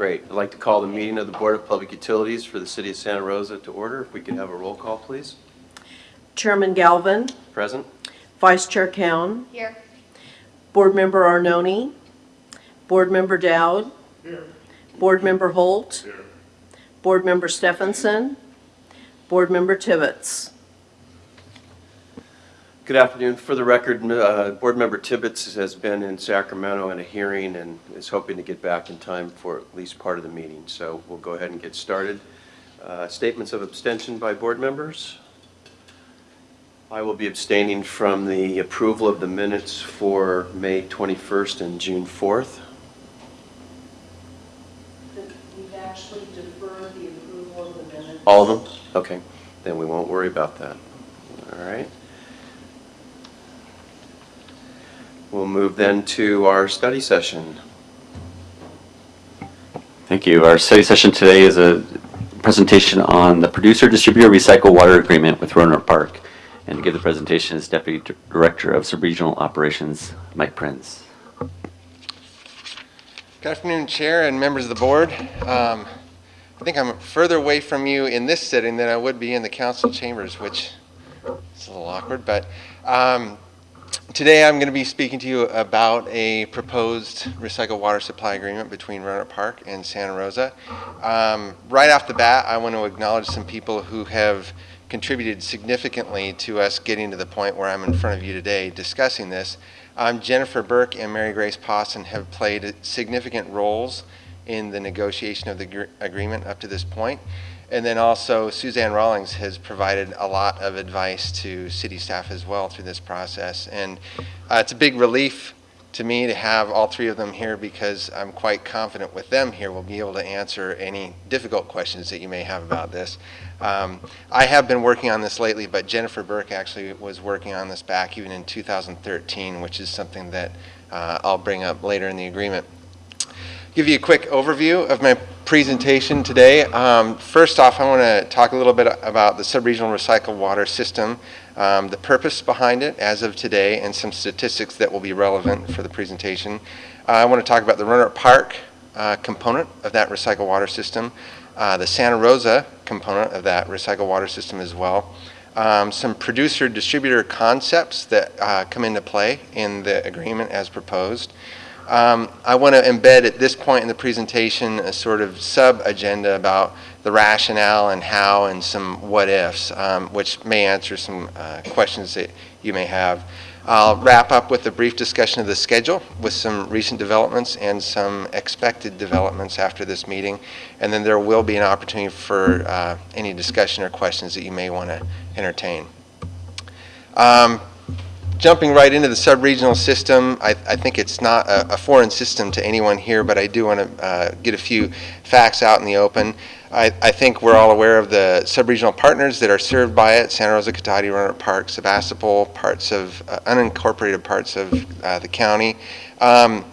Great. I'd like to call the meeting of the Board of Public Utilities for the City of Santa Rosa to order. If we could have a roll call, please. Chairman Galvin, Present? Vice Chair Cowan, Here. Board Member Arnone, Board Member Dowd, Here. Board Member Holt, Here. Board Member Stephenson, Board Member Tibbetts. Good afternoon. For the record, uh, Board Member Tibbetts has been in Sacramento in a hearing and is hoping to get back in time for at least part of the meeting. So we'll go ahead and get started. Uh, Statements of abstention by board members. I will be abstaining from the approval of the minutes for May 21st and June 4th. We've actually deferred the approval of the minutes. All of them? Okay, then we won't worry about that. All right. We'll move then to our study session. Thank you. Our study session today is a presentation on the producer-distributor recycle water agreement with Rohnert Park. And to give the presentation is Deputy Director of Subregional Operations, Mike Prince. Good afternoon, Chair and members of the board. Um, I think I'm further away from you in this setting than I would be in the council chambers, which is a little awkward, but um, today I'm going to be speaking to you about a proposed recycled water supply agreement between Rohnert Park and Santa Rosa. Um, Right off the bat, I want to acknowledge some people who have contributed significantly to us getting to the point where I'm in front of you today discussing this. Um, Jennifer Burke and Mary Grace Pawson have played significant roles in the negotiation of the agreement up to this point. And then also Suzanne Rawlings has provided a lot of advice to city staff as well through this process. And uh, it's a big relief to me to have all three of them here because I'm quite confident with them here we'll be able to answer any difficult questions that you may have about this. Um, I have been working on this lately, but Jennifer Burke actually was working on this back even in 2013, which is something that uh, I'll bring up later in the agreement. Give you a quick overview of my presentation today. Um, first off, I want to talk a little bit about the subregional recycled water system, um, the purpose behind it as of today, and some statistics that will be relevant for the presentation. Uh, I want to talk about the Rohnert Park uh, component of that recycled water system, uh, the Santa Rosa component of that recycled water system as well, um, some producer-distributor concepts that uh, come into play in the agreement as proposed. Um, I want to embed at this point in the presentation a sort of sub-agenda about the rationale and how and some what-ifs, um, which may answer some uh, questions that you may have. I'll wrap up with a brief discussion of the schedule with some recent developments and some expected developments after this meeting. And then there will be an opportunity for uh, any discussion or questions that you may want to entertain. Um, jumping right into the sub-regional system, I, I think it's not a, a foreign system to anyone here, but I do want to uh, get a few facts out in the open. I, I think we're all aware of the sub-regional partners that are served by it, Santa Rosa, Cotati, Rohnert Park, Sebastopol, parts of, uh, unincorporated parts of uh, the county. Um,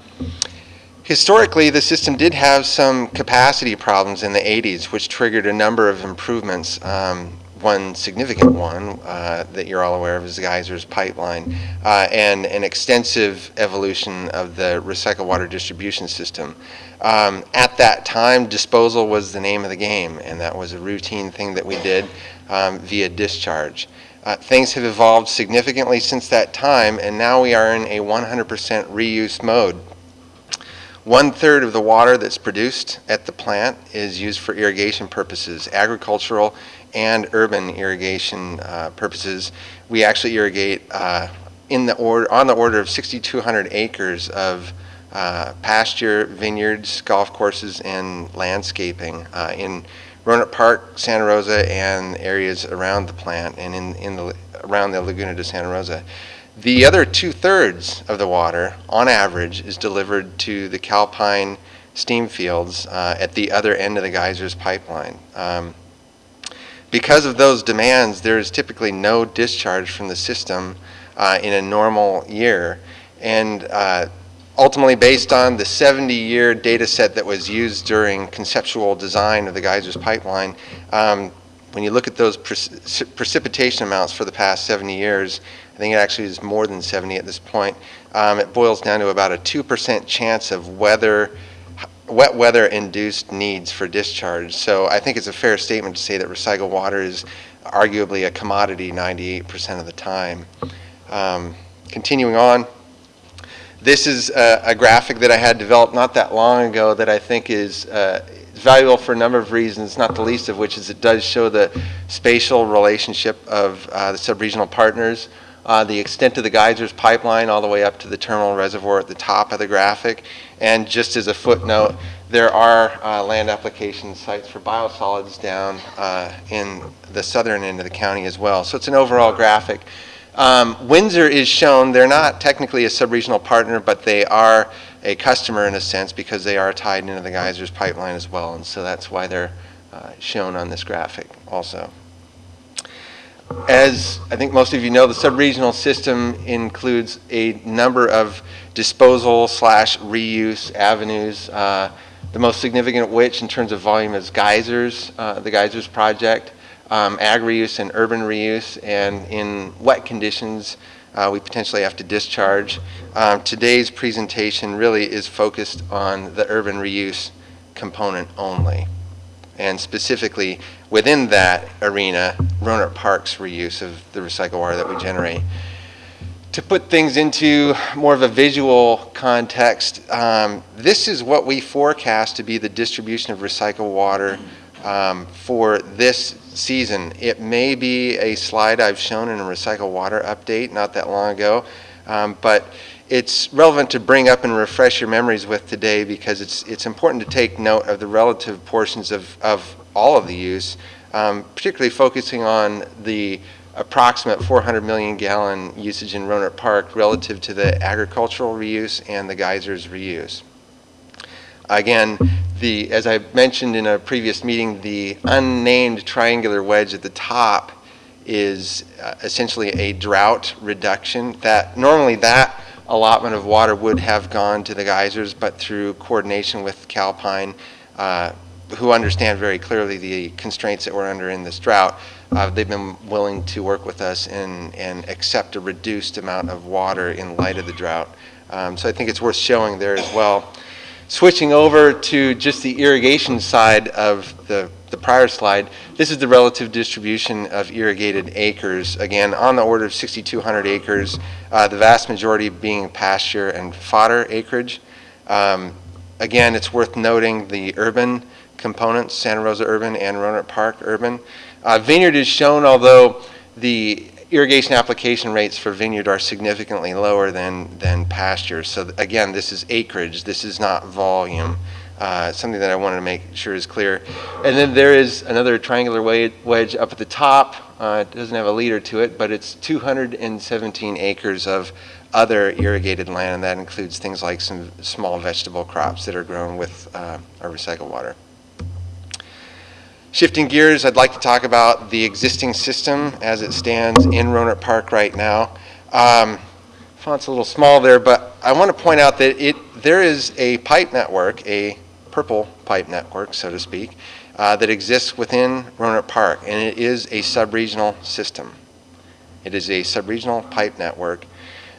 Historically, the system did have some capacity problems in the 80s, which triggered a number of improvements. Um, one significant one uh, that you're all aware of is the Geysers pipeline uh, and an extensive evolution of the recycled water distribution system. Um, at that time, disposal was the name of the game, and that was a routine thing that we did um, via discharge. Uh, things have evolved significantly since that time, and now we are in a 100% reuse mode. One third of the water that's produced at the plant is used for irrigation purposes, agricultural and urban irrigation uh, purposes. We actually irrigate uh, in the order, on the order of 6,200 acres of uh, pasture, vineyards, golf courses, and landscaping uh, in Rohnert Park, Santa Rosa, and areas around the plant and in, in the, around the Laguna de Santa Rosa. The other two thirds of the water, on average, is delivered to the Calpine steam fields uh, at the other end of the geysers pipeline. Um, because of those demands, there is typically no discharge from the system uh, in a normal year. And uh, ultimately, based on the 70 year data set that was used during conceptual design of the geysers pipeline, um, when you look at those preci- precipitation amounts for the past 70 years, I think it actually is more than 70 at this point. Um, it boils down to about a 2% chance of weather wet weather-induced needs for discharge. So I think it's a fair statement to say that recycled water is arguably a commodity 98% of the time. Um, Continuing on, this is a, a graphic that I had developed not that long ago that I think is uh, valuable for a number of reasons, not the least of which is it does show the spatial relationship of uh, the subregional partners, uh, the extent of the geysers pipeline all the way up to the terminal reservoir at the top of the graphic. And just as a footnote, there are uh, land application sites for biosolids down uh, in the southern end of the county as well. So it's an overall graphic. Um, Windsor is shown, they're not technically a subregional partner, but they are a customer in a sense because they are tied into the geysers pipeline as well. And so that's why they're uh, shown on this graphic also. As I think most of you know, the subregional system includes a number of disposal slash reuse avenues. Uh, the most significant of which in terms of volume is geysers, uh, the geysers project, um, ag reuse and urban reuse, and in wet conditions, uh, we potentially have to discharge. Um, today's presentation really is focused on the urban reuse component only. And specifically within that arena, Rohnert Park's reuse of the recycled water that we generate. To put things into more of a visual context, um, this is what we forecast to be the distribution of recycled water um, for this season. It may be a slide I've shown in a recycled water update not that long ago, um, but it's relevant to bring up and refresh your memories with today because it's, it's important to take note of the relative portions of, of all of the use, um, particularly focusing on the approximate 400 million gallon usage in Rohnert Park relative to the agricultural reuse and the geysers reuse. Again, the, as I mentioned in a previous meeting, the unnamed triangular wedge at the top is uh, essentially a drought reduction. That normally that allotment of water would have gone to the geysers, but through coordination with Calpine, uh, who understand very clearly the constraints that we're under in this drought, uh, they've been willing to work with us and, and accept a reduced amount of water in light of the drought. Um, so I think it's worth showing there as well. Switching over to just the irrigation side of the, the prior slide, this is the relative distribution of irrigated acres. Again, on the order of 6,200 acres, uh, the vast majority being pasture and fodder acreage. Um, again, it's worth noting the urban components, Santa Rosa urban and Rohnert Park urban. Uh, vineyard is shown, although the irrigation application rates for vineyard are significantly lower than, than pasture. So again, this is acreage, this is not volume. Uh, something that I wanted to make sure is clear. And then there is another triangular wedge up at the top. Uh, it doesn't have a leader to it, but it's 217 acres of other irrigated land, and that includes things like some small vegetable crops that are grown with uh, our recycled water. Shifting gears, I'd like to talk about the existing system as it stands in Rohnert Park right now. Um, font's a little small there, but I want to point out that it there is a pipe network, a purple pipe network, so to speak, uh, that exists within Rohnert Park, and it is a subregional system. It is a subregional pipe network.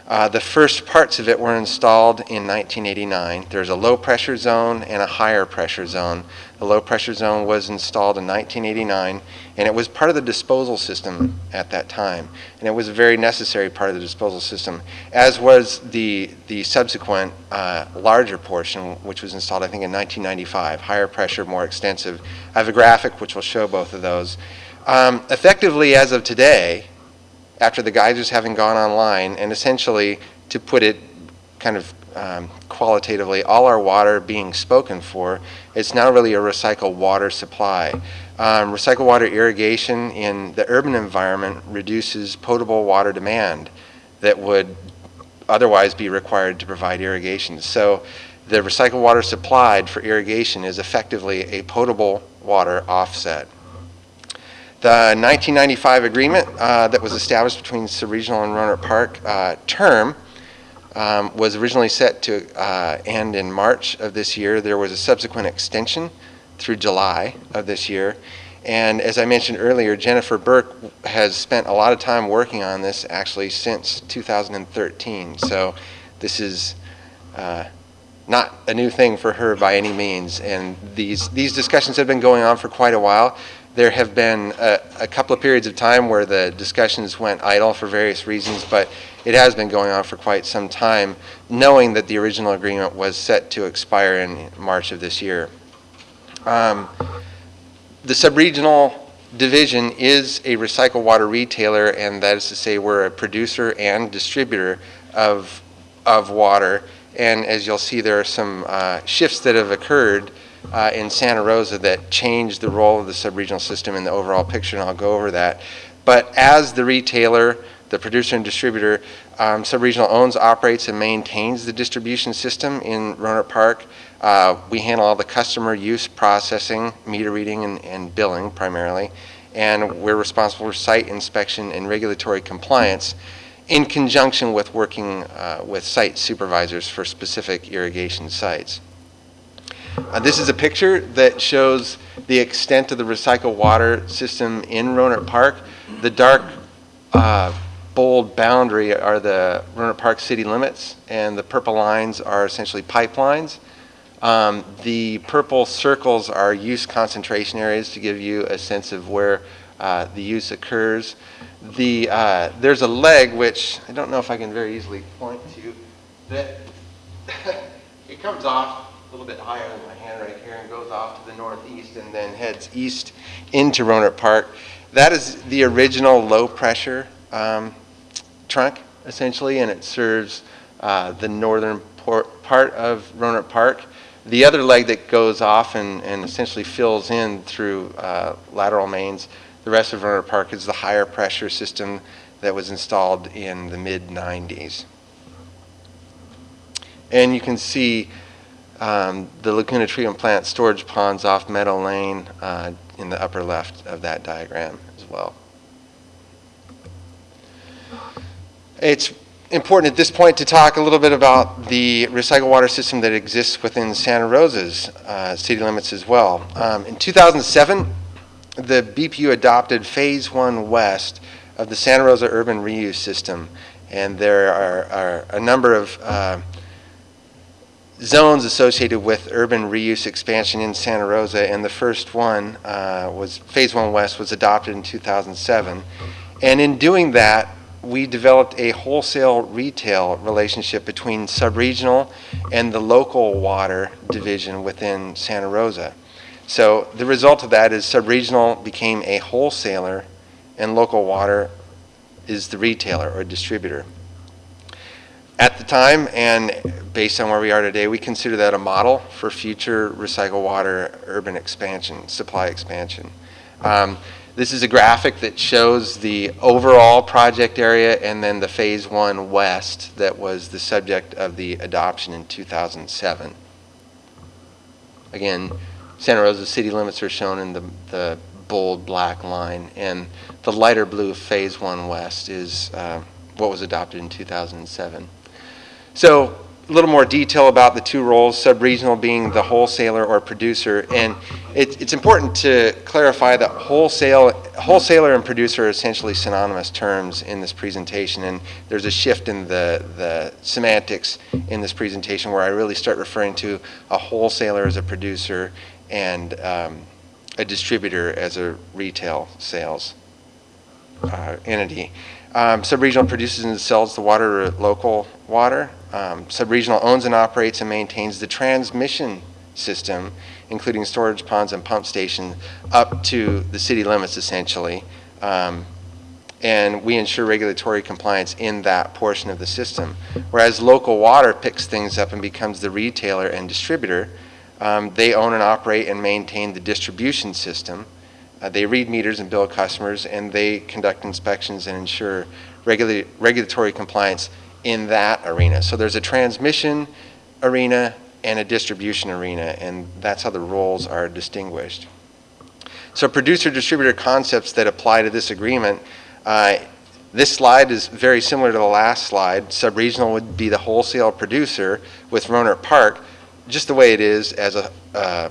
Uh, the first parts of it were installed in 1989. There's a low pressure zone and a higher pressure zone. The low pressure zone was installed in 1989, and it was part of the disposal system at that time. And it was a very necessary part of the disposal system, as was the, the subsequent uh, larger portion, which was installed, I think, in 1995. Higher pressure, more extensive. I have a graphic which will show both of those. Um, effectively, as of today, after the geysers having gone online, and essentially, to put it kind of um, qualitatively, all our water being spoken for, it's now really a recycled water supply. Um, recycled water irrigation in the urban environment reduces potable water demand that would otherwise be required to provide irrigation. So the recycled water supplied for irrigation is effectively a potable water offset. The 1995 agreement uh, that was established between Subregional and Rohnert Park uh, term um, was originally set to uh, end in March of this year. There was a subsequent extension through July of this year. And as I mentioned earlier, Jennifer Burke has spent a lot of time working on this actually since 2013. So this is uh, not a new thing for her by any means. And these, these discussions have been going on for quite a while. There have been a, a couple of periods of time where the discussions went idle for various reasons, but it has been going on for quite some time, knowing that the original agreement was set to expire in March of this year. Um, the subregional division is a recycled water retailer, and that is to say, we're a producer and distributor of, of water. And as you'll see, there are some uh, shifts that have occurred uh, in Santa Rosa that changed the role of the subregional system in the overall picture, and I'll go over that. But as the retailer, the producer and distributor, um, subregional owns, operates, and maintains the distribution system in Rohnert Park. Uh, we handle all the customer use processing, meter reading, and, and billing primarily. And we're responsible for site inspection and regulatory compliance in conjunction with working uh, with site supervisors for specific irrigation sites. Uh, this is a picture that shows the extent of the recycled water system in Rohnert Park. The dark uh, bold boundary are the Rohnert Park city limits, and the purple lines are essentially pipelines. Um, the purple circles are use concentration areas to give you a sense of where uh, the use occurs. The, uh, there's a leg, which I don't know if I can very easily point to, that it comes off a little bit higher than my hand right here and goes off to the northeast and then heads east into Rohnert Park. That is the original low pressure um, trunk, essentially, and it serves uh, the northern part of Rohnert Park. The other leg that goes off and, and essentially fills in through uh, lateral mains, the rest of Rohnert Park is the higher pressure system that was installed in the mid 90s. And you can see um, the Laguna Treatment Plant storage ponds off Meadow Lane uh, in the upper left of that diagram as well. It's important at this point to talk a little bit about the recycled water system that exists within Santa Rosa's uh, city limits as well. Um, in 2007, the BPU adopted Phase 1 West of the Santa Rosa Urban Reuse System, and there are, are a number of uh, zones associated with urban reuse expansion in Santa Rosa, and the first one uh, was Phase 1 West was adopted in 2007. And in doing that, we developed a wholesale retail relationship between subregional and the local water division within Santa Rosa. So the result of that is subregional became a wholesaler and local water is the retailer or distributor. At the time, and based on where we are today, we consider that a model for future recycled water urban expansion, supply expansion. Um, this is a graphic that shows the overall project area and then the phase one west that was the subject of the adoption in 2007. Again, Santa Rosa city limits are shown in the, the bold black line, and the lighter blue phase one west is uh, what was adopted in 2007. So a little more detail about the two roles, sub-regional being the wholesaler or producer. And it, it's important to clarify that wholesale, wholesaler and producer are essentially synonymous terms in this presentation. And there's a shift in the, the semantics in this presentation where I really start referring to a wholesaler as a producer and um, a distributor as a retail sales uh, entity. Um, Subregional produces and sells the water local water. Um, Subregional owns and operates and maintains the transmission system, including storage ponds and pump stations, up to the city limits essentially. Um, and we ensure regulatory compliance in that portion of the system. Whereas local water picks things up and becomes the retailer and distributor, um, they own and operate and maintain the distribution system. Uh, they read meters and bill customers, and they conduct inspections and ensure regula regulatory compliance in that arena. So there's a transmission arena and a distribution arena, and that's how the roles are distinguished. So producer-distributor concepts that apply to this agreement, uh, this slide is very similar to the last slide. Subregional would be the wholesale producer with Rohnert Park, just the way it is as a uh,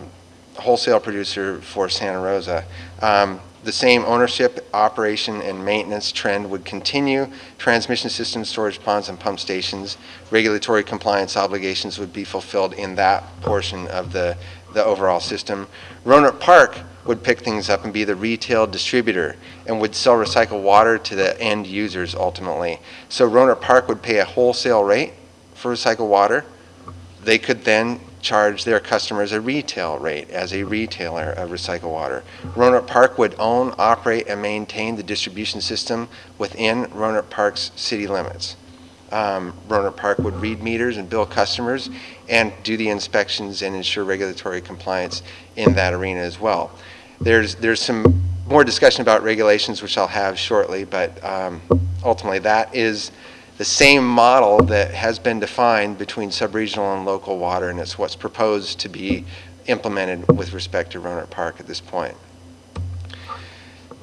wholesale producer for Santa Rosa. Um, the same ownership, operation, and maintenance trend would continue. Transmission systems, storage ponds, and pump stations, regulatory compliance obligations would be fulfilled in that portion of the, the overall system. Rohnert Park would pick things up and be the retail distributor and would sell recycled water to the end users ultimately. So Rohnert Park would pay a wholesale rate for recycled water. They could then charge their customers a retail rate as a retailer of recycled water. Rohnert Park would own, operate, and maintain the distribution system within Rohnert Park's city limits. Um, Rohnert Park would read meters and bill customers and do the inspections and ensure regulatory compliance in that arena as well. There's, there's some more discussion about regulations, which I'll have shortly, but um, ultimately that is the same model that has been defined between subregional and local water, and it's what's proposed to be implemented with respect to Rohnert Park at this point.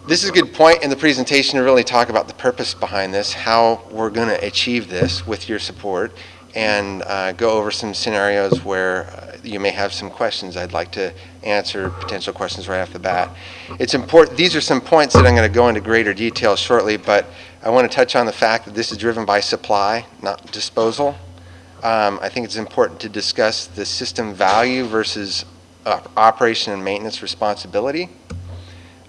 This is a good point in the presentation to really talk about the purpose behind this, how we're going to achieve this with your support, and uh, go over some scenarios where uh, you may have some questions. I'd like to answer potential questions right off the bat. It's important, these are some points that I'm going to go into greater detail shortly, but I want to touch on the fact that this is driven by supply, not disposal. Um, I think it's important to discuss the system value versus uh, operation and maintenance responsibility.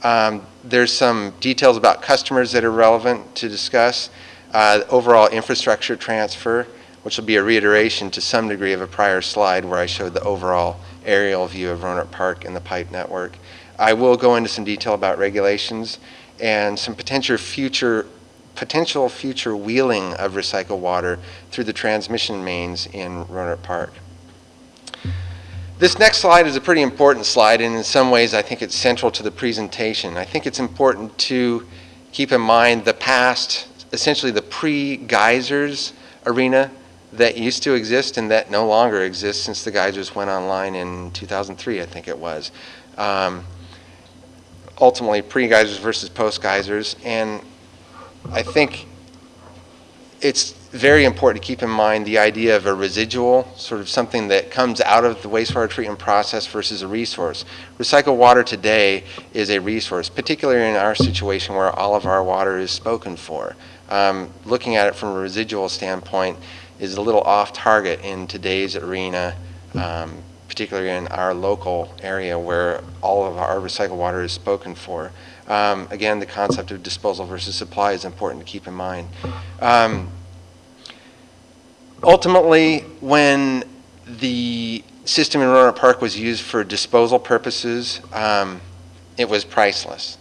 Um, there's some details about customers that are relevant to discuss. Uh, overall infrastructure transfer, which will be a reiteration to some degree of a prior slide where I showed the overall aerial view of Rohnert Park and the pipe network. I will go into some detail about regulations and some potential future potential future wheeling of recycled water through the transmission mains in Rohnert Park. This next slide is a pretty important slide, and in some ways I think it's central to the presentation. I think it's important to keep in mind the past, essentially the pre-geysers arena that used to exist and that no longer exists since the geysers went online in 2003, I think it was. Um, ultimately, pre-geysers versus post-geysers, and I think it's very important to keep in mind the idea of a residual, sort of something that comes out of the wastewater treatment process versus a resource. Recycled water today is a resource, particularly in our situation where all of our water is spoken for. Um, looking at it from a residual standpoint is a little off target in today's arena, um, particularly in our local area where all of our recycled water is spoken for. Um, again, the concept of disposal versus supply is important to keep in mind. Um, ultimately, when the system in Rohnert Park was used for disposal purposes, um, it was priceless.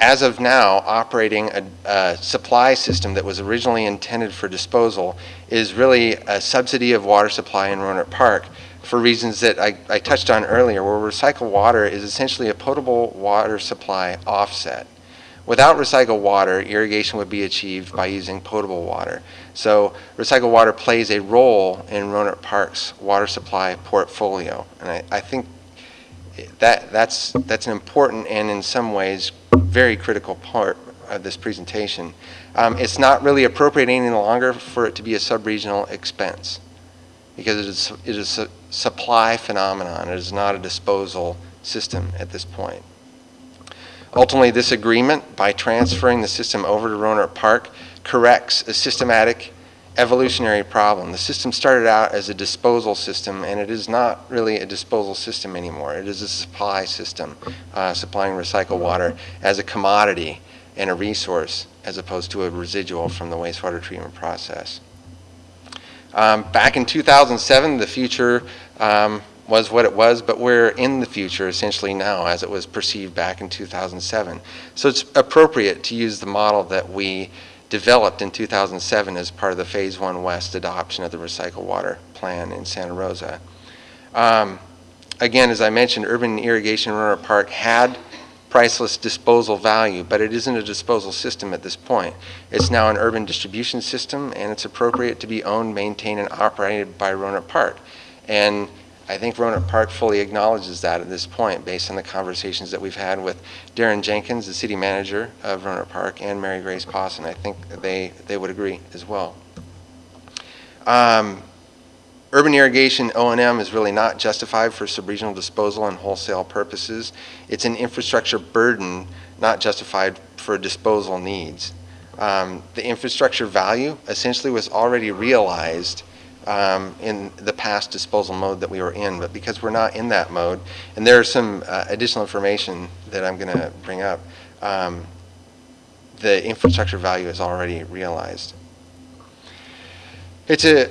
As of now, operating a, a, supply system that was originally intended for disposal is really a subsidy of water supply in Rohnert Park for reasons that I, I touched on earlier, where recycled water is essentially a potable water supply offset. Without recycled water, irrigation would be achieved by using potable water. So recycled water plays a role in Rohnert Park's water supply portfolio. And I, I think that, that's, that's an important and in some ways very critical part of this presentation. Um, it's not really appropriate any longer for it to be a sub-regional expense because it is, it is a supply phenomenon. It is not a disposal system at this point. Ultimately, this agreement, by transferring the system over to Rohnert Park, corrects a systematic evolutionary problem. The system started out as a disposal system, and it is not really a disposal system anymore. It is a supply system, uh, supplying recycled water as a commodity and a resource, as opposed to a residual from the wastewater treatment process. Um, back in 2007, the future um, was what it was, but we're in the future essentially now as it was perceived back in 2007. So it's appropriate to use the model that we developed in 2007 as part of the Phase 1 West adoption of the recycled water plan in Santa Rosa. Um, again, as I mentioned, urban irrigation Rohnert Park had priceless disposal value, but it isn't a disposal system at this point. It's now an urban distribution system, and it's appropriate to be owned, maintained, and operated by Rohnert Park. And I think Rohnert Park fully acknowledges that at this point, based on the conversations that we've had with Darrin Jenkins, the city manager of Rohnert Park, and Mary Grace Pawson. I think they, they would agree as well. Um, urban irrigation O and M is really not justified for sub-regional disposal and wholesale purposes. It's an infrastructure burden, not justified for disposal needs. Um, The infrastructure value essentially was already realized um, in the past disposal mode that we were in, but because we're not in that mode, and there are some uh, additional information that I'm going to bring up, um, the infrastructure value is already realized. It's a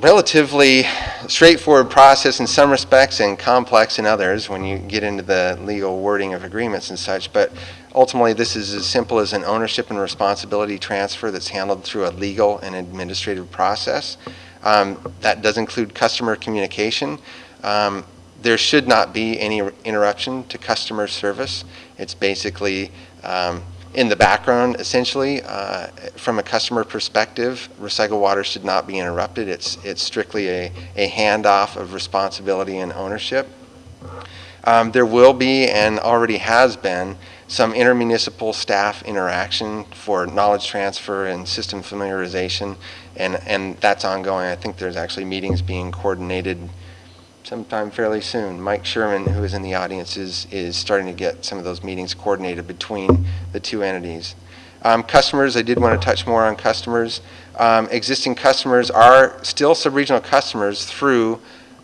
relatively straightforward process in some respects and complex in others when you get into the legal wording of agreements and such, but ultimately this is as simple as an ownership and responsibility transfer that's handled through a legal and administrative process. Um, That does include customer communication. Um, There should not be any interruption to customer service. It's basically um, in the background, essentially. Uh, From a customer perspective, recycled water should not be interrupted. It's it's strictly a a handoff of responsibility and ownership. Um, There will be, and already has been, some intermunicipal staff interaction for knowledge transfer and system familiarization, and, and that's ongoing. I think there's actually meetings being coordinated sometime fairly soon. Mike Sherman, who is in the audience, is, is starting to get some of those meetings coordinated between the two entities. Um, Customers, I did want to touch more on customers. Um, Existing customers are still sub-regional customers through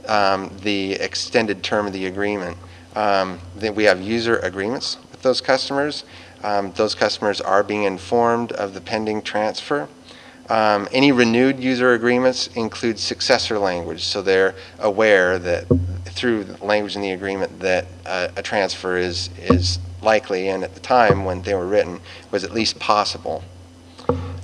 um, the extended term of the agreement. Um, Then we have user agreements with those customers. Um, Those customers are being informed of the pending transfer. Um, Any renewed user agreements include successor language, so they're aware that through language in the agreement that uh, a transfer is, is likely, and at the time when they were written, was at least possible.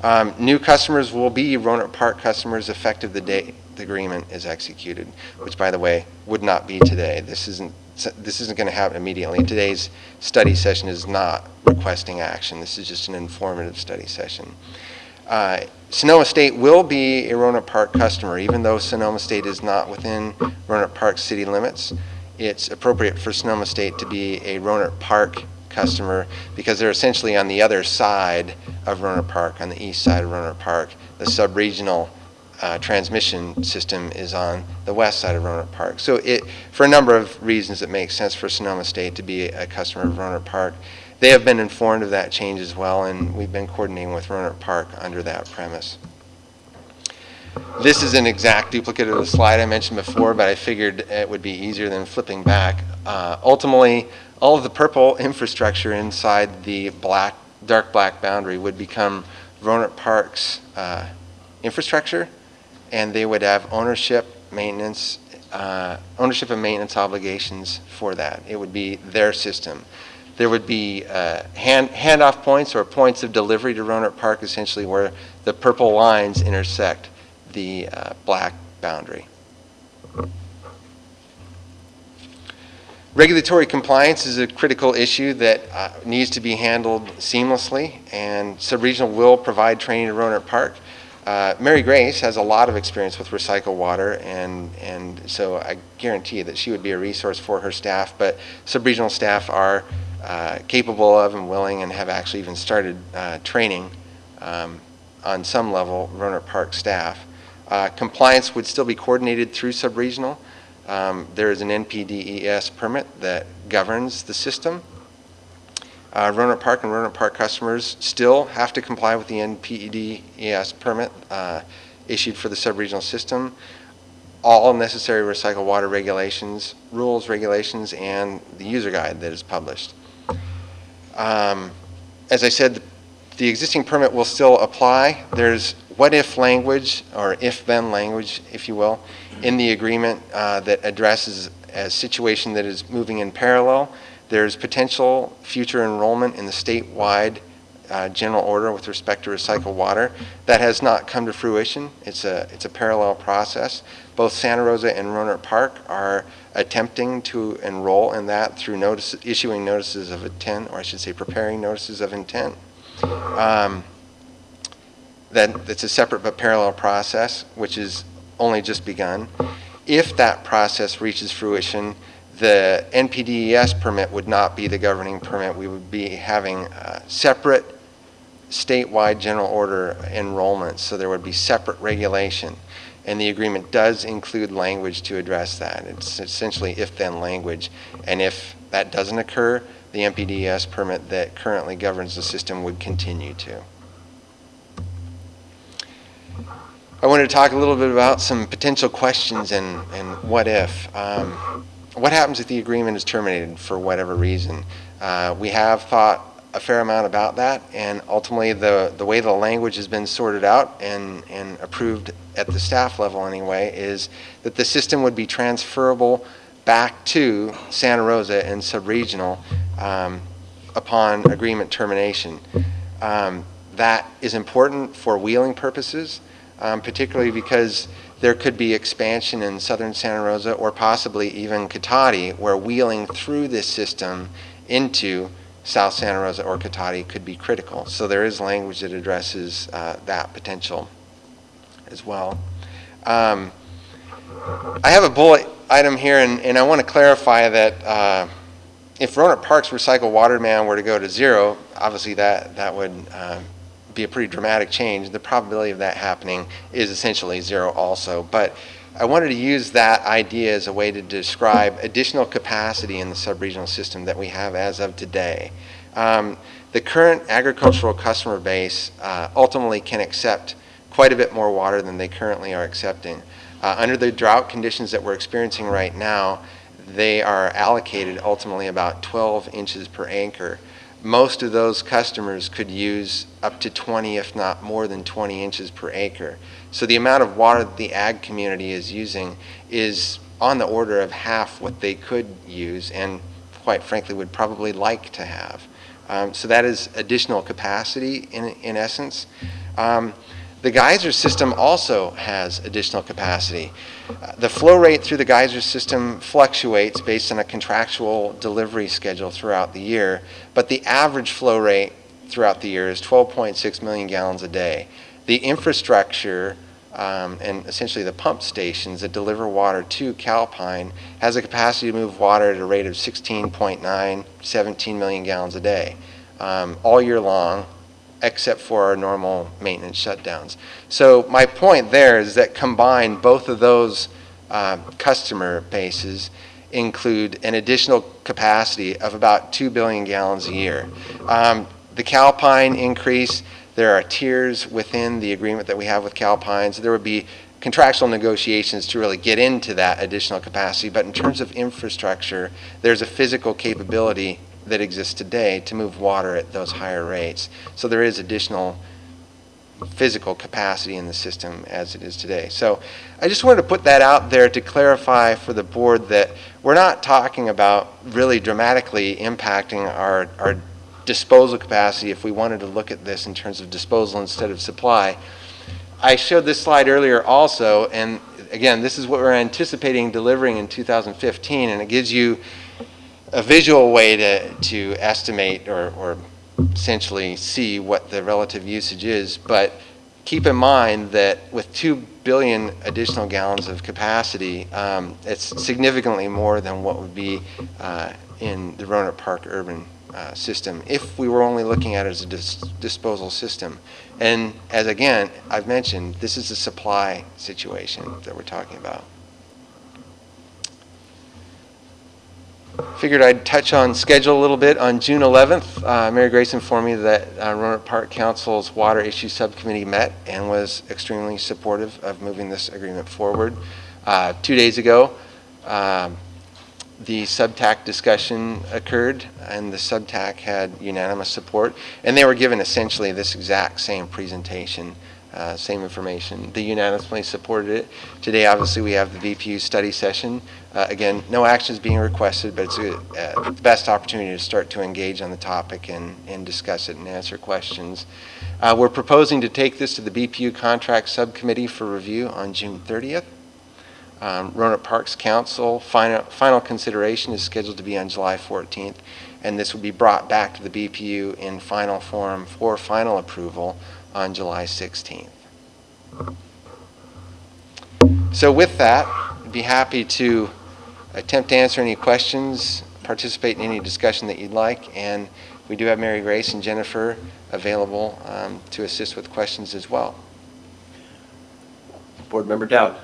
Um, New customers will be Rohnert Park customers effective the date the agreement is executed, which, by the way, would not be today. This isn't, this isn't going to happen immediately. Today's study session is not requesting action. This is just an informative study session. Uh, Sonoma State will be a Rohnert Park customer, even though Sonoma State is not within Rohnert Park city limits. It's appropriate for Sonoma State to be a Rohnert Park customer because they're essentially on the other side of Rohnert Park, on the east side of Rohnert Park. The sub-regional uh, transmission system is on the west side of Rohnert Park. So it, for a number of reasons, it makes sense for Sonoma State to be a customer of Rohnert Park. They have been informed of that change as well, and we've been coordinating with Rohnert Park under that premise. This is an exact duplicate of the slide I mentioned before, but I figured it would be easier than flipping back. Uh, Ultimately, all of the purple infrastructure inside the black, dark black boundary would become Rohnert Park's uh, infrastructure, and they would have ownership, maintenance, uh, ownership and maintenance obligations for that. It would be their system. There would be uh, hand handoff points or points of delivery to Rohnert Park, essentially where the purple lines intersect the uh, black boundary. Regulatory compliance is a critical issue that uh, needs to be handled seamlessly, and Subregional will provide training to Rohnert Park. Uh, Mary Grace has a lot of experience with recycled water, and, and so I guarantee that she would be a resource for her staff, but Subregional staff are uh, capable of and willing and have actually even started uh, training um, on some level Rohnert Park staff. Uh, Compliance would still be coordinated through Subregional. Um, There is an NPDES permit that governs the system. Uh, Park and Rohnert Park customers still have to comply with the NPDES permit uh, issued for the subregional system. All necessary recycled water regulations, rules, regulations, and the user guide that is published. Um, As I said, the existing permit will still apply. There's what-if language, or if-then language, if you will, in the agreement uh, that addresses a situation that is moving in parallel. There's potential future enrollment in the statewide uh, general order with respect to recycled water. That has not come to fruition. It's a, it's a parallel process. Both Santa Rosa and Rohnert Park are attempting to enroll in that through notice, issuing notices of intent, or I should say preparing notices of intent. Um, that's a separate but parallel process, which is only just begun. If that process reaches fruition, the NPDES permit would not be the governing permit. We would be having separate statewide general order enrollments, so there would be separate regulation. And the agreement does include language to address that. It's essentially if-then language, and if that doesn't occur, the NPDES permit that currently governs the system would continue to. I wanted to talk a little bit about some potential questions and, and what if. Um, what happens if the agreement is terminated for whatever reason? Uh, we have thought a fair amount about that, and ultimately, the, the way the language has been sorted out and, and approved at the staff level anyway, is that the system would be transferable back to Santa Rosa and subregional um, upon agreement termination. Um, that is important for wheeling purposes, um, particularly because there could be expansion in southern Santa Rosa or possibly even Cotati, where wheeling through this system into South Santa Rosa or Cotati could be critical. So there is language that addresses uh, that potential as well. Um, I have a bullet item here, and, and I want to clarify that uh, if Rohnert Park's recycled water demand were to go to zero, obviously that, that would uh, be a pretty dramatic change. The probability of that happening is essentially zero also. But I wanted to use that idea as a way to describe additional capacity in the subregional system that we have as of today. Um, the current agricultural customer base uh, ultimately can accept quite a bit more water than they currently are accepting. Uh, under the drought conditions that we're experiencing right now, they are allocated ultimately about 12 inches per acre. Most of those customers could use up to 20, if not more than 20 inches per acre. So the amount of water that the ag community is using is on the order of half what they could use and quite frankly would probably like to have. Um, so that is additional capacity in, in essence. Um, the geyser system also has additional capacity. Uh, the flow rate through the geyser system fluctuates based on a contractual delivery schedule throughout the year, but the average flow rate throughout the year is 12.6 million gallons a day. The infrastructure um, and essentially the pump stations that deliver water to Calpine has a capacity to move water at a rate of 16.9, 17 million gallons a day um, all year long except for our normal maintenance shutdowns. So my point there is that combined, both of those uh, customer bases include an additional capacity of about 2 billion gallons a year. Um, the Calpine increase, there are tiers within the agreement that we have with Calpine, so there would be contractual negotiations to really get into that additional capacity, but in terms of infrastructure, there's a physical capability that exists today to move water at those higher rates. So there is additional physical capacity in the system as it is today. So I just wanted to put that out there to clarify for the board that we're not talking about really dramatically impacting our, our disposal capacity if we wanted to look at this in terms of disposal instead of supply. I showed this slide earlier also, and again, this is what we're anticipating delivering in 2015, and it gives you a visual way to, to estimate or, or essentially see what the relative usage is. But keep in mind that with 2 billion additional gallons of capacity, um, it's significantly more than what would be uh, in the Rohnert Park urban uh, system if we were only looking at it as a dis disposal system. And as again, I've mentioned, this is a supply situation that we're talking about. Figured I'd touch on schedule a little bit. On June 11th, uh, Mary Grace informed me that uh, Rohnert Park Council's Water Issue Subcommittee met and was extremely supportive of moving this agreement forward. Uh, two days ago, um, the subtac discussion occurred and the subtac had unanimous support and they were given essentially this exact same presentation uh, same information. They unanimously supported it. Today, obviously, we have the BPU study session. Uh, again, no action is being requested, but it's a, uh, the best opportunity to start to engage on the topic and, and discuss it and answer questions. Uh, we're proposing to take this to the BPU contract subcommittee for review on June 30th. Um, Rohnert Parks Council final, final consideration is scheduled to be on July 14th, and this will be brought back to the BPU in final form for final approval on July 16th. So with that, I'd be happy to attempt to answer any questions, participate in any discussion that you'd like, and we do have Mary Grace and Jennifer available um, to assist with questions as well. Board Member Dowd.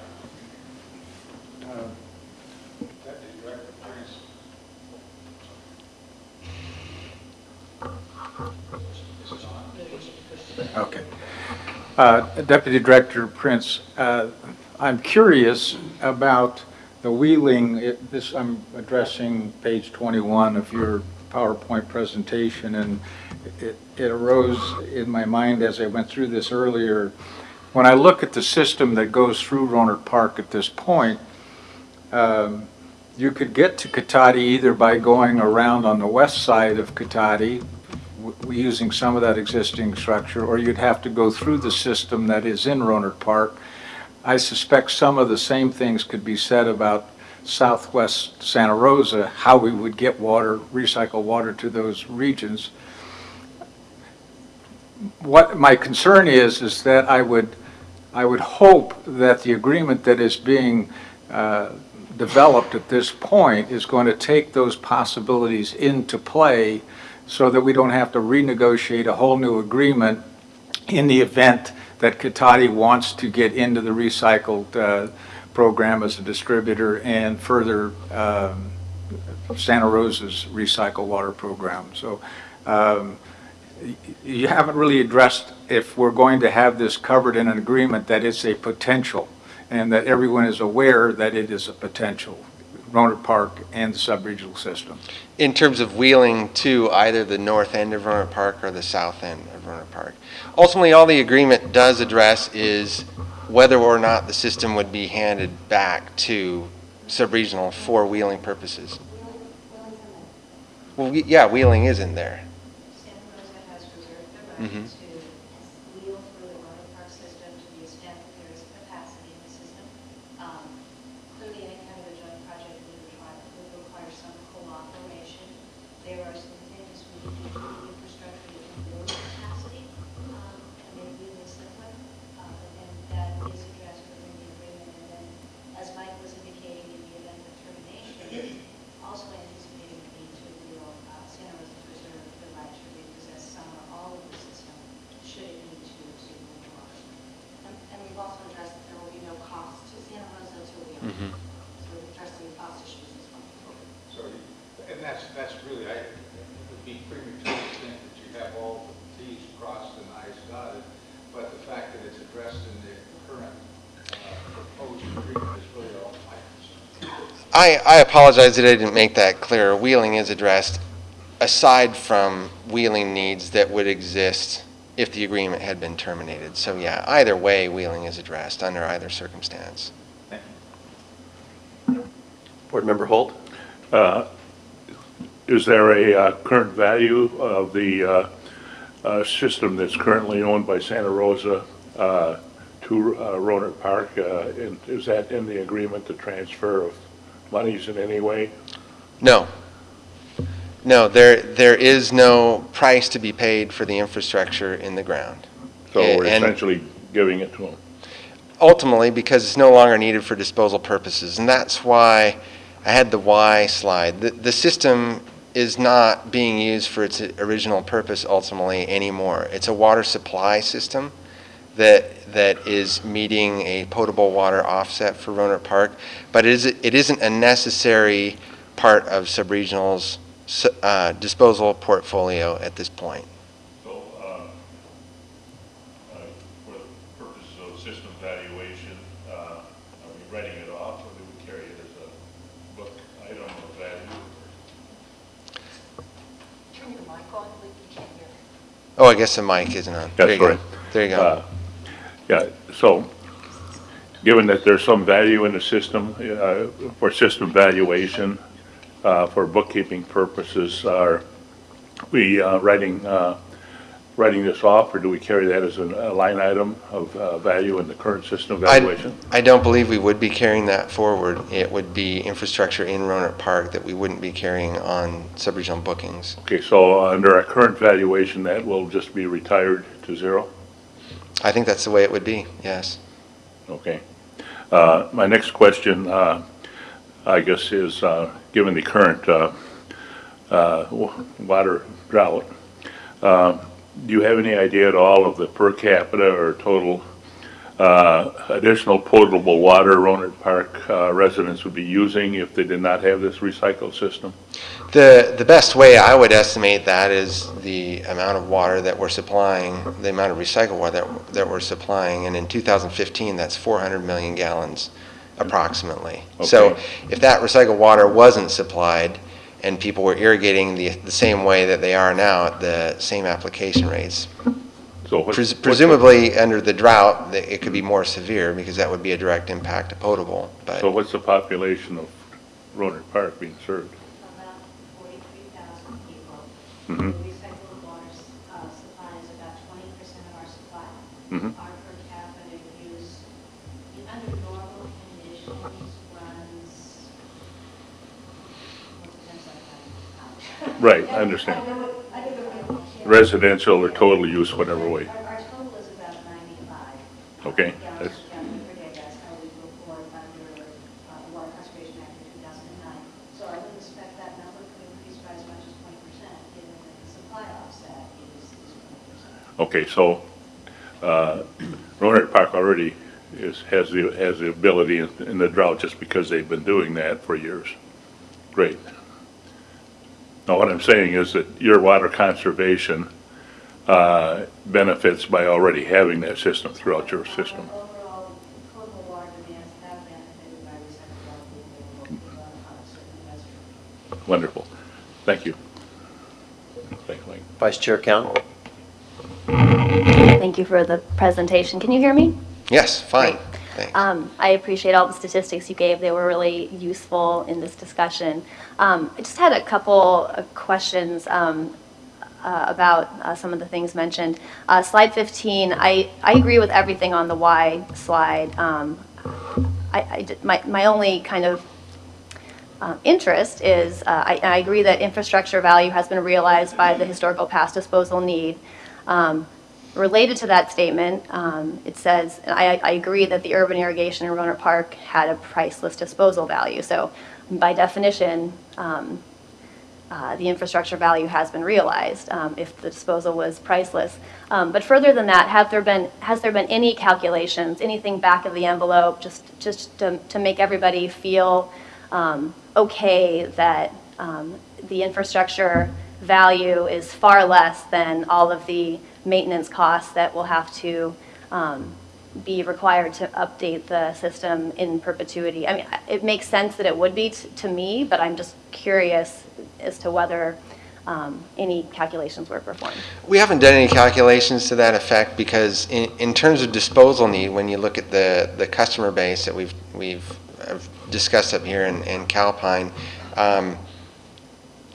Okay. Uh, Deputy Director Prince, uh, I'm curious about the wheeling, it- this, I'm addressing page 21 of your PowerPoint presentation, and it it arose in my mind as I went through this earlier. When I look at the system that goes through Rohnert Park at this point, um, you could get to Cotati either by going around on the west side of Cotati, using some of that existing structure, or you'd have to go through the system that is in Rohnert Park. I suspect some of the same things could be said about southwest Santa Rosa, how we would get water, recycle water to those regions. What my concern is, is that I would, I would hope that the agreement that is being uh, developed at this point is going to take those possibilities into play so that we don't have to renegotiate a whole new agreement in the event that Cotati wants to get into the recycled uh, program as a distributor and further um, Santa Rosa's recycle water program. So um, you haven't really addressed if we're going to have this covered in an agreement that it's a potential and that everyone is aware that it is a potential, Rohnert Park and the sub-regional system. In terms of wheeling to either the north end of Rohnert Park or the south end of Rohnert Park. Ultimately, all the agreement does address is whether or not the system would be handed back to sub-regional for wheeling purposes. Well, we- yeah, wheeling is in there. Santa Rosa has reserved the right Mhm. to wheel through the Rohnert Park system to the extent that there is capacity in the system. Um, Clearly, any kind of a joint project would require, would require some cooperation. There are some things we need to do with infrastructure that can build capacity, um, and make wheeling simpler. Uh, And that is addressed within the agreement. And then, as Mike was indicating, in the event of termination, also anticipating the need to wheel uh, Santa Rosa to reserve the right to repossess some or all of the system, should it need to, to move on. And and we've also addressed that there will be no cost to Santa Rosa to wheel. Mhm. So we're addressing cost issues as well. So, and that's, that's really, I, it would be premature to think that you have all the Ts crossed and Is dotted, but the fact that it's addressed in the current uh, proposed agreement is really all my concern. I, I apologize that I didn't make that clear. Wheeling is addressed aside from wheeling needs that would exist if the agreement had been terminated. So yeah, either way, wheeling is addressed under either circumstance. Board Member Holt. Uh, Is there a uh, current value of the uh, uh, system that's currently owned by Santa Rosa uh, to uh, Rohnert Park? Uh, and Is that in the agreement, the transfer of monies in any way? No. No, there, there is no price to be paid for the infrastructure in the ground. So we're essentially giving it to them? ultimately because it's no longer needed for disposal purposes. And that's why I had the why slide. The, the system is not being used for its original purpose ultimately anymore. It's a water supply system that, that is meeting a potable water offset for Rohnert Park, but it, is, it isn't a necessary part of Subregional's s- uh, disposal portfolio at this point. So, uh, uh, for the purposes of system valuation, uh, are we writing it off, or do we carry it as a book item of value? Turn your mic on, we can't hear. Oh, I guess the mic isn't on. There That's you go. right. There you go. Yeah, so, given that there's some value in the system, uh, for system valuation, uh, for bookkeeping purposes, are we uh, writing, uh, writing this off, or do we carry that as an- a line item of uh, value in the current system I- valuation? I don't believe we would be carrying that forward. It would be infrastructure in Rohnert Park that we wouldn't be carrying on sub-regional bookings. Okay, so under our current valuation, that will just be retired to zero? I think that's the way it would be, yes. Okay. Uh, My next question, uh, I guess, is, uh, given the current uh, uh, water drought, uh, do you have any idea at all of the per capita or total additional potable water Rohnert Park residents would be using if they did not have this recycle system? The, the best way I would estimate that is the amount of water that we're supplying, the amount of recycled water that, that we're supplying, and in 2015, that's 400 million gallons approximately. So if that recycled water wasn't supplied and people were irrigating the, the same way that they are now at the same application rates, So what's- pres- presumably under the drought, it could be more severe because that would be a direct impact to potable, but. So what's the population of Rohnert Park being served? About 43,000 people. The water uh, supply is about 20% of our supply. Our per capita use, under normal conditions, runs, well, it depends on how you count. Right, I understand. Residential or total use, whatever way. Our our total is about 95. Okay, that's- gallons per day, that's how we report under uh, the Water Conservation Act of 2009. So I would expect that number could increase by as much as 20%, given that the supply offset is is 20%. Okay, so uh, Rohnert Park already is, has the, has the ability in in the drought just because they've been doing that for years. Great. Now, what I'm saying is that your water conservation uh, benefits by already having that system throughout your system. Overall, potable water demands have benefited by recycled water being available to certain restrooms. Wonderful. Thank you. Thank you, Vice Chair Cowan? Thank you for the presentation. Can you hear me? Yes, fine. Um, I appreciate all the statistics you gave. They were really useful in this discussion. Um, I just had a couple of questions um, uh, about uh, some of the things mentioned. Uh, Slide 15, I, I agree with everything on the Y slide. Um, I, I did- my, my only kind of um, interest is, uh, I, I agree that infrastructure value has been realized by the historical past disposal need. Um, Related to that statement, um, it says, I, I agree that the urban irrigation in Rohnert Park had a priceless disposal value. So by definition, um, uh, the infrastructure value has been realized um, if the disposal was priceless. Um, But further than that, have there been, has there been any calculations, anything back of the envelope, just, just to, to make everybody feel um, okay that um, the infrastructure value is far less than all of the maintenance costs that will have to um, be required to update the system in perpetuity. I mean, it makes sense that it would be to me, but I'm just curious as to whether um, any calculations were performed. We haven't done any calculations to that effect because in, in terms of disposal need, when you look at the, the customer base that we've, we've uh, discussed up here in, in Calpine, um,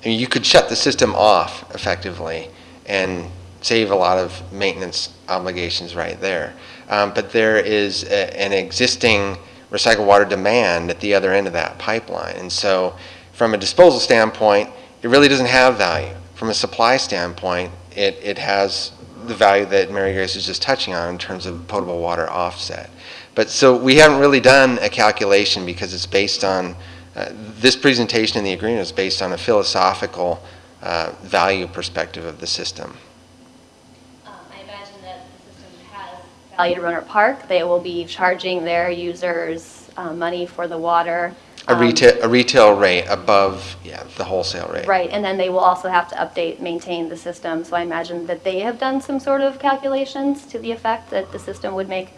I mean, you could shut the system off effectively and save a lot of maintenance obligations right there. Um, but there is a, an existing recycled water demand at the other end of that pipeline. And so from a disposal standpoint, it really doesn't have value. From a supply standpoint, it, it has the value that Mary Grace was just touching on in terms of potable water offset. But so we haven't really done a calculation because it's based on, uh, this presentation in the agreement is based on a philosophical uh, value perspective of the system. Um, I imagine that the system has value to Rohnert Park. They will be charging their users uh, money for the water. A Um, retail, a retail rate above, yeah, the wholesale rate. Right, and then they will also have to update, maintain the system. So I imagine that they have done some sort of calculations to the effect that the system would make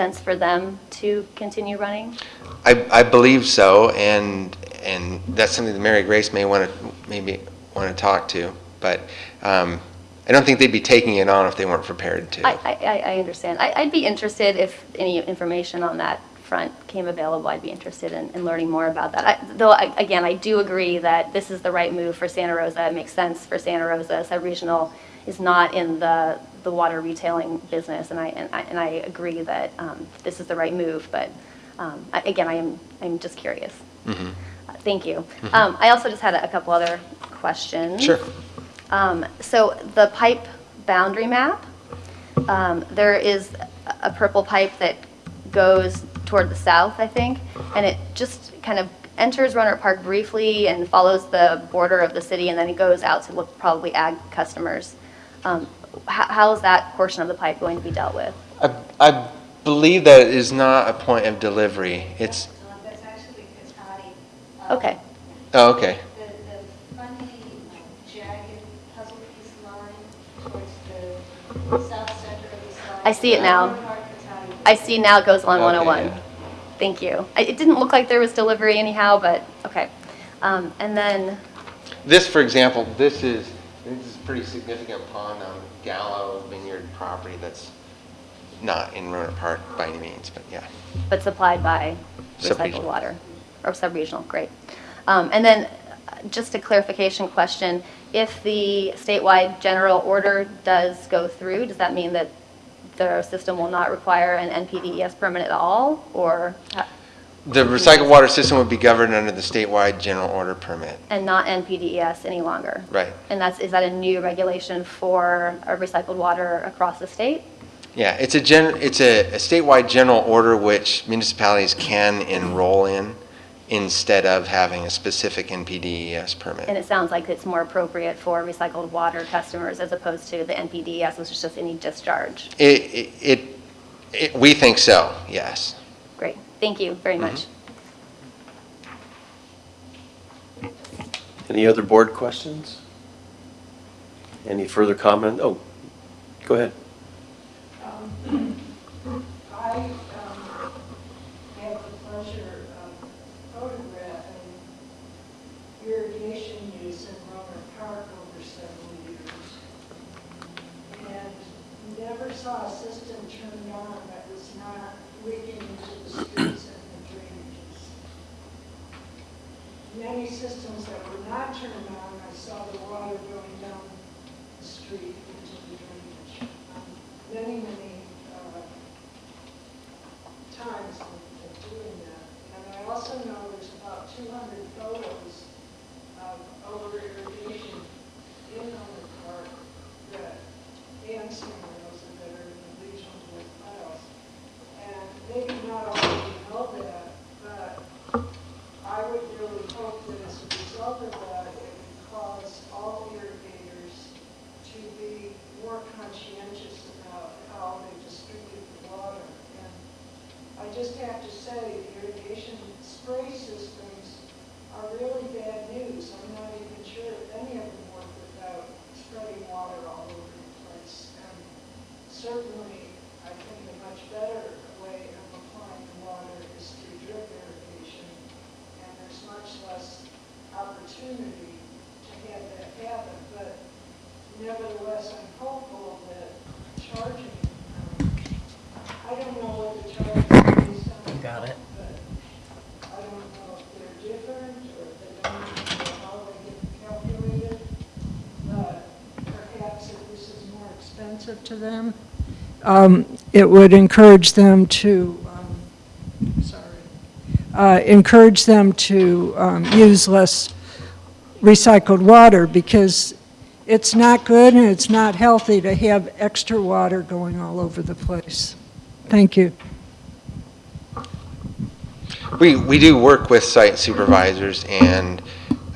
sense for them to continue running? I, I believe so, and, and that's something that Mary Grace may want to, maybe want to talk to, but um, I don't think they'd be taking it on if they weren't prepared to. I, I, I- understand. I, I'd be interested if any information on that front came available. I'd be interested in, in learning more about that. I, though, I, again, I do agree that this is the right move for Santa Rosa. It makes sense for Santa Rosa. Sub-regional is not in the, the water retailing business, and I, and I, and I agree that um, this is the right move. But um, I, again, I am, I'm just curious. Mhm. Uh, Thank you. Um, I also just had a, a couple other questions. Sure. Um, So the pipe boundary map, um, there is a- a purple pipe that goes toward the south, I think, and it just kind of enters Rohnert Park briefly and follows the border of the city, and then it goes out to look probably ag customers. Um, How is that portion of the pipe going to be dealt with? I, I believe that it is not a point of delivery. It's, So That's actually Cotati. Okay, oh, okay. The, the funny jagged puzzle piece line towards the south center of the slide. I see it now. I see now it goes along Okay, 101. yeah. Thank you. I- It didn't look like there was delivery anyhow, but, okay. Um, And then, This, for example, this is, this is a pretty significant pond on Gallo Vineyard property that's not in Rohnert Park by any means, but yeah. but supplied by recycled water, or sub-regional, great. Um, And then, uh, just a clarification question, if the statewide general order does go through, does that mean that the system will not require an NPDES permit at all, or, The recycled water system would be governed under the statewide general order permit. and not NPDES any longer? Right. And that's, is that a new regulation for uh, recycled water across the state? Yeah, it's a gen, it's a a statewide general order which municipalities can enroll in instead of having a specific NPDES permit. And permit. it sounds like it's more appropriate for recycled water customers as opposed to the NPDES, which is just any discharge. It, it- it, it, we think so, yes. Great, thank you very much. Any other board questions? Any further comment? Oh, go ahead. I um, have the pleasure of photographing irrigation use in Rohnert Park over several years. And never saw a system turned on that was not leaking into the streets and the drainages. Many systems that were not turned on, I saw the water going down the street into the drainage. Um, Many, many uh, times of of doing that. And I also know there's about 200 photos of over irrigation in Rohnert Park that Dan Singer knows are in the regional board files. And maybe not all of you know that, I would really hope that as a result of that, it would cause all irrigators to be more conscientious about how they distribute the water. And I just have to say, the irrigation spray systems are really bad news. I'm not even sure if any of them work without spreading water all over the place. And certainly, I think a much better way of applying the water is through drip irrigation. And there's much less opportunity to have that happen. But nevertheless, I'm hopeful that charging, um, I don't know what the charge is based on. Got it. But I don't know if they're different or if they don't know how they get calculated. But perhaps if this is more expensive to them, um, it would encourage them to, sorry, uh, encourage them to um, use less recycled water because it's not good and it's not healthy to have extra water going all over the place. Thank you. We, we do work with site supervisors and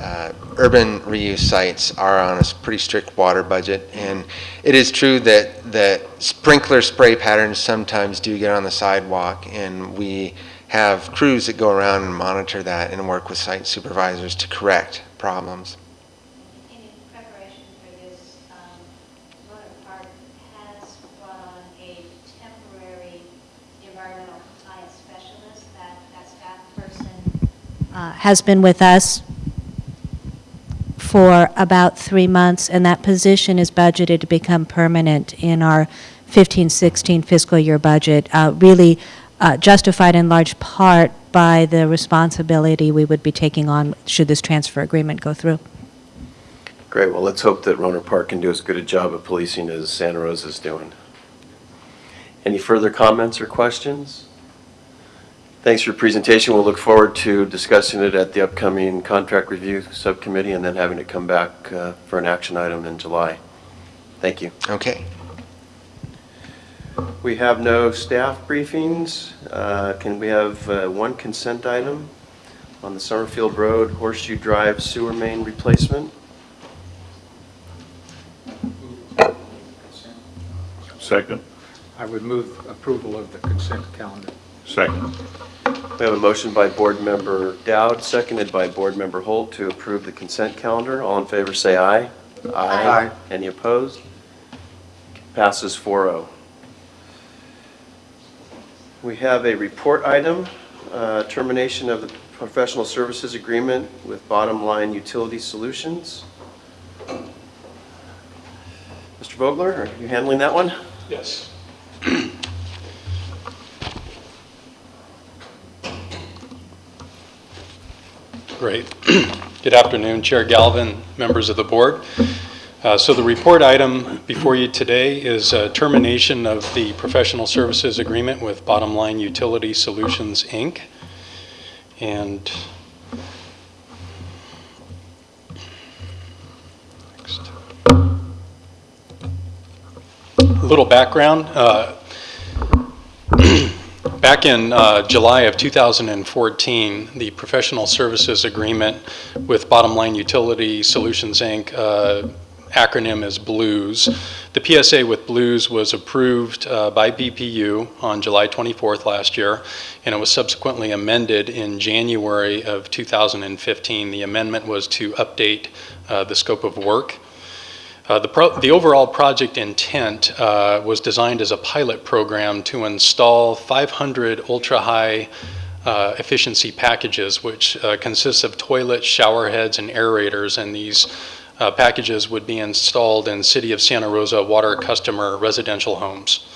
uh, urban reuse sites are on a pretty strict water budget. And it is true that, that sprinkler spray patterns sometimes do get on the sidewalk and we have crews that go around and monitor that and work with site supervisors to correct problems. In preparation for this, Park has brought on a temporary environmental compliance specialist. That, that staff person uh, has been with us for about three months, and that position is budgeted to become permanent in our 15-16 fiscal year budget, uh, really uh, justified in large part by the responsibility we would be taking on should this transfer agreement go through. Great, well, let's hope that Rohnert Park can do as good a job of policing as Santa Rosa is doing. Any further comments or questions? Thanks for your presentation. We'll look forward to discussing it at the upcoming contract review subcommittee and then having it come back uh, for an action item in July. Thank you. Okay. We have no staff briefings. Uh, Can we have uh, one consent item on the Summerfield Road Horseshoe Drive sewer main replacement? Second? I would move approval of the consent calendar. Second. We have a motion by Board Member Dowd, seconded by Board Member Holt to approve the consent calendar. All in favor, say aye. Aye. Any opposed? Passes 4-0. We have a report item, uh, termination of the professional services agreement with Bottom Line Utility Solutions. Mr. Vogler, are you handling that one? Yes. Great. Good afternoon, Chair Galvin, members of the board. Uh, So the report item before you today is uh, termination of the professional services agreement with Bottom Line Utility Solutions, Inc. And next. A little background. uh, Back in uh, July of 2014, the professional services agreement with Bottom Line Utility Solutions, Inc., uh, acronym is BLUES. The PSA with BLUES was approved uh, by BPU on July 24th last year, and it was subsequently amended in January of 2015. The amendment was to update uh, the scope of work. Uh, The the overall project intent uh, was designed as a pilot program to install 500 ultra-high uh, efficiency packages, which uh, consists of toilets, shower heads, and aerators, and these uh, packages would be installed in City of Santa Rosa water customer residential homes.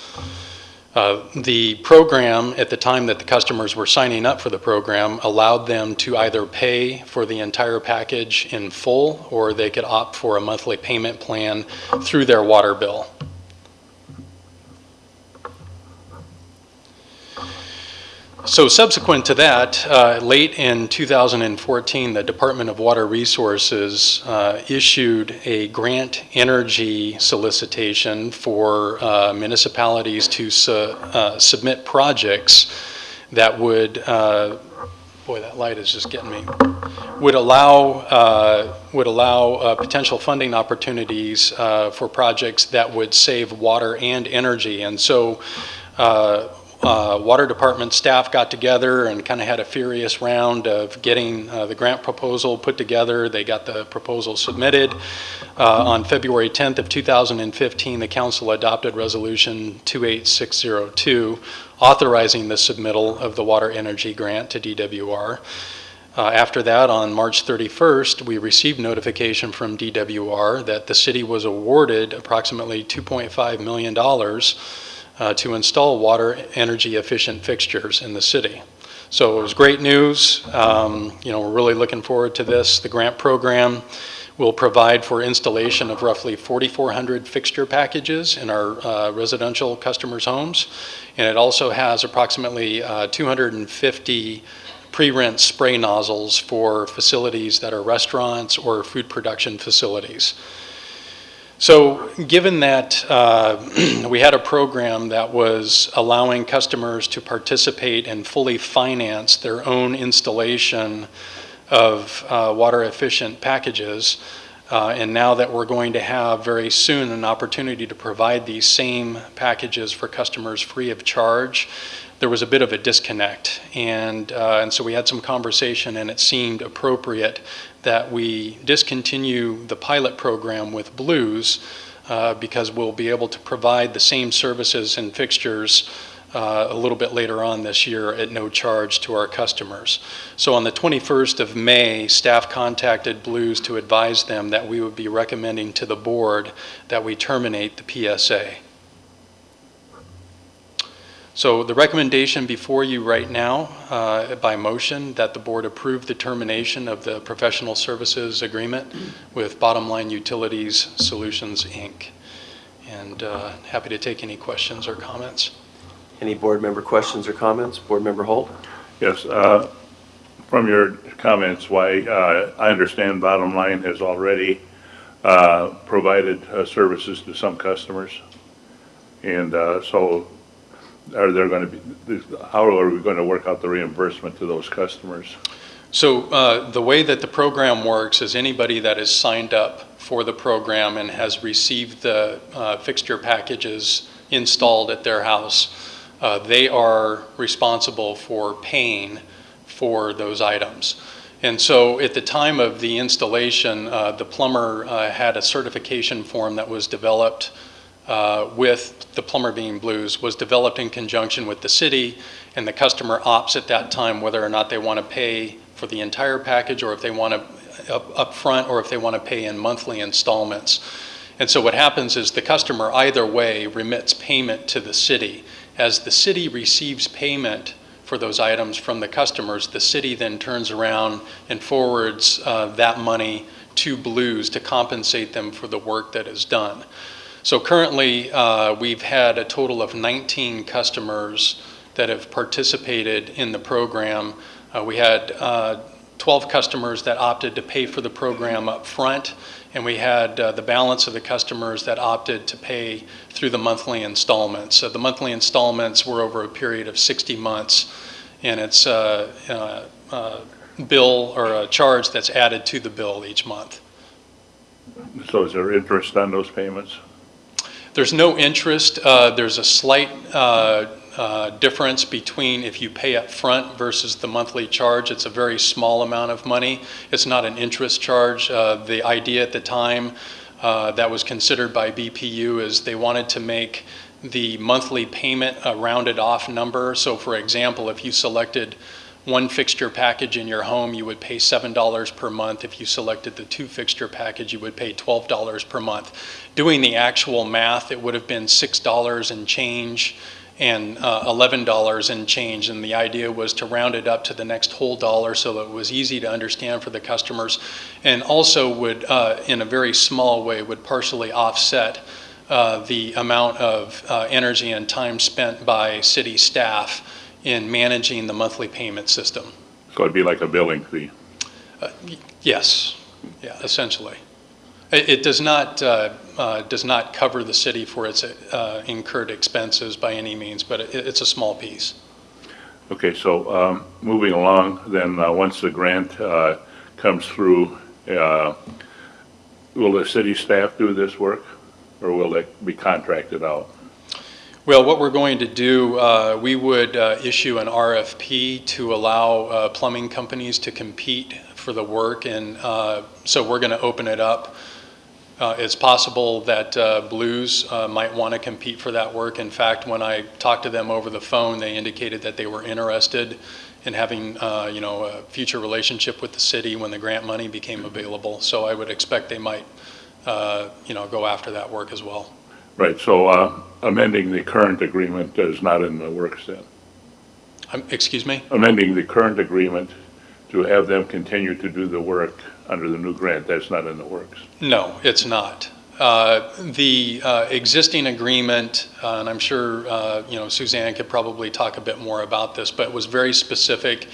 Uh, The program, at the time that the customers were signing up for the program, allowed them to either pay for the entire package in full, or they could opt for a monthly payment plan through their water bill. So subsequent to that, uh, late in 2014, the Department of Water Resources uh, issued a grant energy solicitation for uh, municipalities to su- uh, submit projects that would, uh, boy, that light is just getting me, would allow, uh, would allow potential funding opportunities for projects that would save water and energy. And so uh, uh, Water Department staff got together and kind of had a furious round of getting uh, the grant proposal put together. They got the proposal submitted. Uh, On February 10th of 2015, the council adopted Resolution 28602, authorizing the submittal of the water energy grant to DWR. Uh, After that, on March 31st, we received notification from DWR that the city was awarded approximately $2.5 million uh, to install water energy efficient fixtures in the city. So it was great news. Um, You know, we're really looking forward to this. The grant program will provide for installation of roughly 4,400 fixture packages in our uh, residential customers' homes. And it also has approximately uh, 250 pre-rinse spray nozzles for facilities that are restaurants or food production facilities. So given that uh, we had a program that was allowing customers to participate and fully finance their own installation of uh, water efficient packages, uh, and now that we're going to have very soon an opportunity to provide these same packages for customers free of charge, there was a bit of a disconnect. And, uh, and so we had some conversation, and it seemed appropriate that we discontinue the pilot program with Blues uh, because we'll be able to provide the same services and fixtures uh, a little bit later on this year at no charge to our customers. So on the 21st of May, staff contacted Blues to advise them that we would be recommending to the board that we terminate the PSA. So the recommendation before you right now, uh, by motion, that the board approve the termination of the professional services agreement with Bottom Line Utilities Solutions, Inc. And uh, happy to take any questions or comments. Any board member questions or comments? Board Member Holt? Yes, uh, from your comments, why, uh, I understand Bottom Line has already uh, provided uh, services to some customers. And uh, so are there going to be, how are we going to work out the reimbursement to those customers? So uh, the way that the program works is anybody that is signed up for the program and has received the uh, fixture packages installed at their house, uh, they are responsible for paying for those items. And so at the time of the installation, uh, the plumber uh, had a certification form that was developed uh, with the Plumber Bean Blues, was developed in conjunction with the city, and the customer opts at that time whether or not they want to pay for the entire package, or if they want to up upfront, or if they want to pay in monthly installments. And so what happens is the customer either way remits payment to the city. As the city receives payment for those items from the customers, the city then turns around and forwards uh, that money to Blues to compensate them for the work that is done. So currently, uh, we've had a total of 19 customers that have participated in the program. Uh, we had uh, 12 customers that opted to pay for the program up front, and we had uh, the balance of the customers that opted to pay through the monthly installments. So the monthly installments were over a period of 60 months, and it's a uh, uh, bill or a charge that's added to the bill each month. So is there interest on those payments? There's no interest. Uh, There's a slight uh, uh, difference between if you pay up front versus the monthly charge. It's a very small amount of money. It's not an interest charge. Uh, The idea at the time uh, that was considered by BPU is they wanted to make the monthly payment a rounded off number. So for example, if you selected one fixture package in your home, you would pay $7 per month. If you selected the two fixture package, you would pay $12 per month. Doing the actual math, it would have been $6 and change and uh, $11 and change. And the idea was to round it up to the next whole dollar so it was easy to understand for the customers and also would, uh, in a very small way, would partially offset uh, the amount of uh, energy and time spent by city staff in managing the monthly payment system. So it'd be like a billing fee? Yes, yeah, essentially. It, it does not, uh, uh, does not cover the city for its uh, incurred expenses by any means, but it, it's a small piece. Okay, so um, moving along, then, uh, once the grant uh, comes through, uh, will the city staff do this work? Or will it be contracted out? Well, what we're going to do, uh, we would uh, issue an RFP to allow uh, plumbing companies to compete for the work, and uh, so we're going to open it up. Uh, It's possible that uh, Blues might want to compete for that work. In fact, when I talked to them over the phone, they indicated that they were interested in having, you know, a future relationship with the city when the grant money became available. So I would expect they might, you know, go after that work as well. Right, so amending the current agreement is not in the works then? Um, Excuse me? Amending the current agreement to have them continue to do the work under the new grant, that's not in the works? No, it's not. Uh, The uh, existing agreement, uh, and I'm sure, uh, you know, Suzanne could probably talk a bit more about this, but it was very specific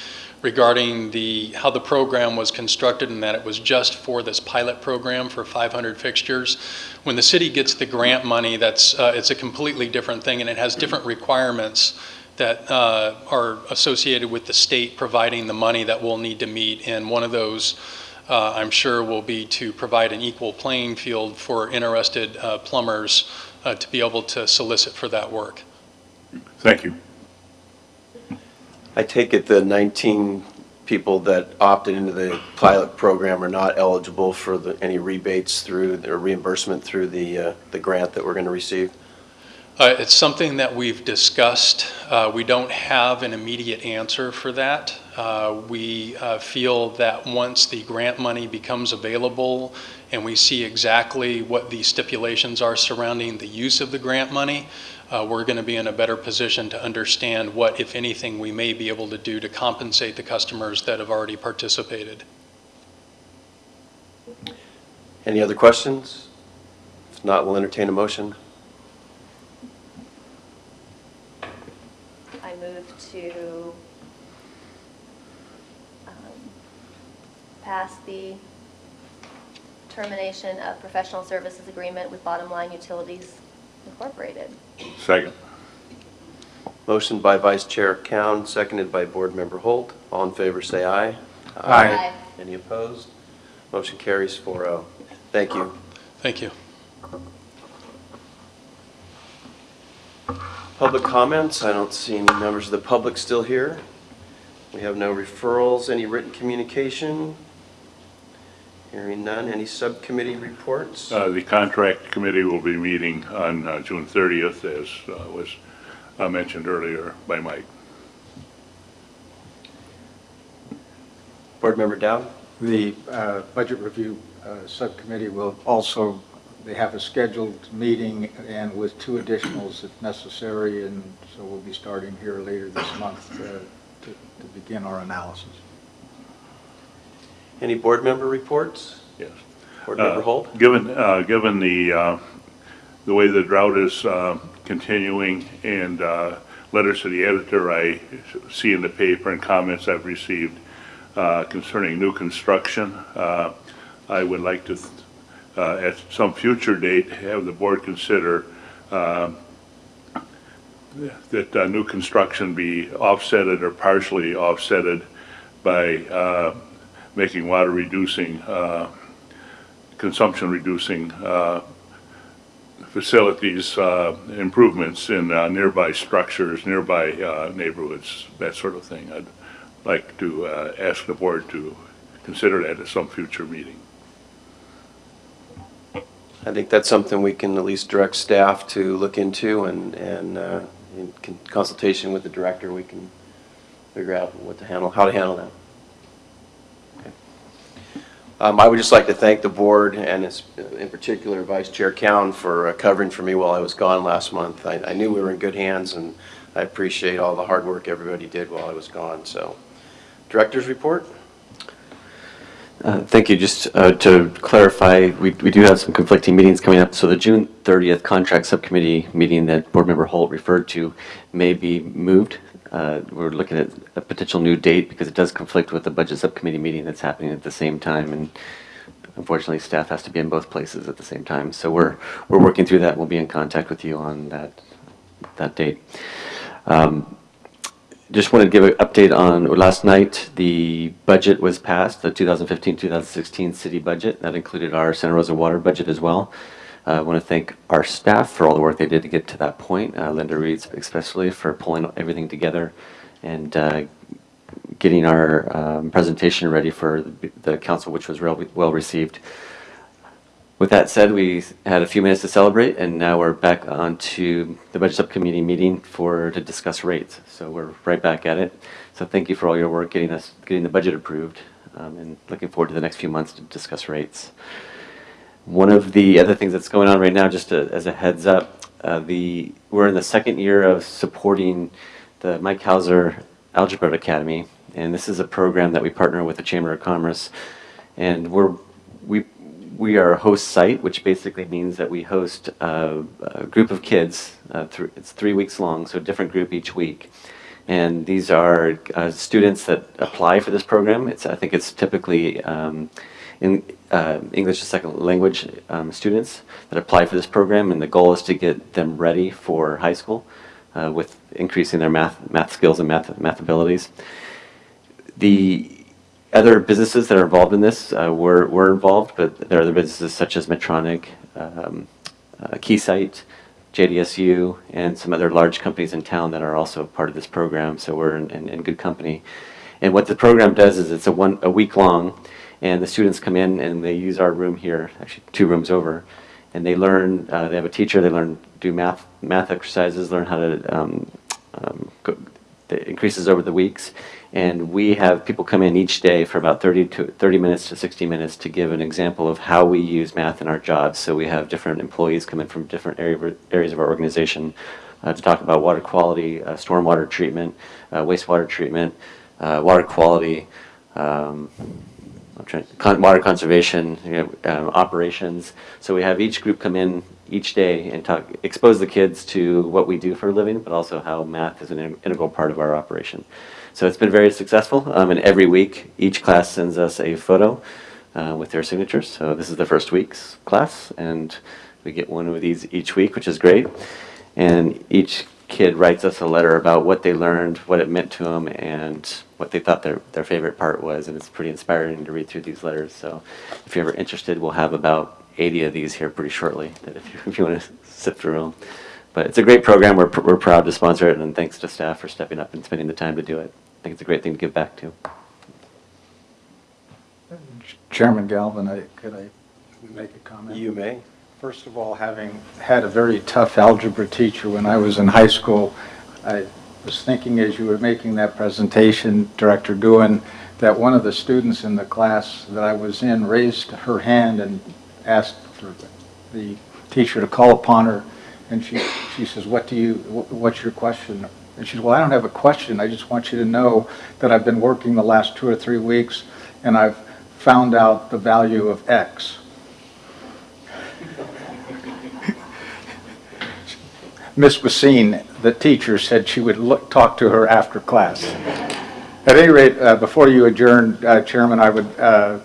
regarding the, how the program was constructed and that it was just for this pilot program for 500 fixtures. When the city gets the grant money, that's, uh, it's a completely different thing and it has different requirements that uh, are associated with the state providing the money that we'll need to meet. And one of those, uh, I'm sure, will be to provide an equal playing field for interested uh, plumbers uh, to be able to solicit for that work. Thank you. I take it the 19 people that opted into the pilot program are not eligible for the, any rebates through, or reimbursement through the, uh, the grant that we're going to receive? Uh, It's something that we've discussed. Uh, We don't have an immediate answer for that. Uh, We uh, feel that once the grant money becomes available and we see exactly what the stipulations are surrounding the use of the grant money, uh, we're going to be in a better position to understand what, if anything, we may be able to do to compensate the customers that have already participated. Any other questions? If not, we'll entertain a motion. I move to um, pass the termination of professional services agreement with Bottom Line Utilities Incorporated. Second. Motion by Vice Chair Cowan, seconded by Board Member Holt. All in favor, say aye. Aye. Any opposed? Motion carries 4-0. Thank you. Thank you. Public comments, I don't see any members of the public still here. We have no referrals, any written communication? Hearing none, any subcommittee reports? Uh, The contract committee will be meeting on uh, June 30th, as uh, was uh, mentioned earlier by Mike. Board Member Dowd? The uh, Budget Review uh, Subcommittee will also, they have a scheduled meeting and with two additionals if necessary, and so we'll be starting here later this month uh, to to begin our analysis. Any board member reports? Yes. Board Member Uh, Holt? Given, uh, given the, uh, the way the drought is uh, continuing and uh, letters to the editor I see in the paper and comments I've received uh, concerning new construction, uh, I would like to, uh, at some future date, have the board consider uh, that uh, new construction be offsetted or partially offsetted by uh, making water reducing uh, consumption reducing uh, facilities, uh, improvements in uh, nearby structures, nearby uh, neighborhoods, that sort of thing. I'd like to ask the board to consider that at some future meeting. I think that's something we can at least direct staff to look into and, and uh, in consultation with the director, we can figure out what to handle, how to handle that. Um, I would just like to thank the board and in particular Vice Chair Cowan for uh, covering for me while I was gone last month. I, I knew we were in good hands and I appreciate all the hard work everybody did while I was gone, so. Director's report? Uh, Thank you. Just uh, to clarify, we we do have some conflicting meetings coming up. So the June 30th Contract Subcommittee meeting that Board Member Holt referred to may be moved. Uh, We're looking at a potential new date because it does conflict with the Budget Subcommittee meeting that's happening at the same time. And unfortunately, staff has to be in both places at the same time. So we're we're working through that. We'll be in contact with you on that that date. Um, just wanted to give an update on, last night, the budget was passed, the 2015-2016 city budget. That included our Santa Rosa water budget as well. Uh, I want to thank our staff for all the work they did to get to that point, uh, Linda Reed especially for pulling everything together and uh, getting our um, presentation ready for the- the council, which was real- well received. With that said, we had a few minutes to celebrate, and now we're back on to the Budget Subcommittee meeting for, to discuss rates. So we're right back at it. So thank you for all your work getting us, getting the budget approved, um, and looking forward to the next few months to discuss rates. One of the other things that's going on right now, just to- as a heads up, uh, the, we're in the second year of supporting the Mike Hauser Algebra Academy, and this is a program that we partner with the Chamber of Commerce, and we're, we, we are a host site, which basically means that we host a group of kids. Uh, thr it's three weeks long, so a different group each week. And these are uh, students that apply for this program. It's, I think it's typically um, in uh, English as second language um, students that apply for this program, and the goal is to get them ready for high school uh, with increasing their math math skills and math math abilities. The other businesses that are involved in this uh, were, were involved, but there are other businesses such as Medtronic, um, uh, Keysight, JDSU, and some other large companies in town that are also part of this program. So we're in, in, in good company. And what the program does is it's a one a week long, and the students come in and they use our room here, actually two rooms over, and they learn. Uh, they have a teacher. They learn do math math exercises, learn how to um, um, go, it increases over the weeks. And we have people come in each day for about 30 to 30 minutes to 60 minutes to give an example of how we use math in our jobs. So we have different employees come in from different area, areas of our organization uh, to talk about water quality, uh, stormwater treatment, uh, wastewater treatment, uh, water quality, um, trying, water conservation, you know, um, operations. So we have each group come in each day and talk, expose the kids to what we do for a living, but also how math is an in- integral part of our operation. So it's been very successful, um, and every week, each class sends us a photo uh, with their signatures. So this is the first week's class, and we get one of these each week, which is great. And each kid writes us a letter about what they learned, what it meant to them, and what they thought their, their favorite part was. And it's pretty inspiring to read through these letters. So if you're ever interested, we'll have about 80 of these here pretty shortly, that if you, if you want to sift through them. But it's a great program. We're, pr- we're proud to sponsor it, and thanks to staff for stepping up and spending the time to do it. I think it's a great thing to give back to. Chairman Galvin, I- could I make a comment? You may. First of all, having had a very tough algebra teacher when I was in high school, I was thinking as you were making that presentation, Director Guin, that one of the students in the class that I was in raised her hand and asked for the teacher to call upon her, and she, she says, what do you, what's your question? And she said, well, I don't have a question, I just want you to know that I've been working the last two or three weeks, and I've found out the value of X. Miss Basine, the teacher, said she would look, talk to her after class. At any rate, uh, before you adjourn, uh, Chairman, I would uh,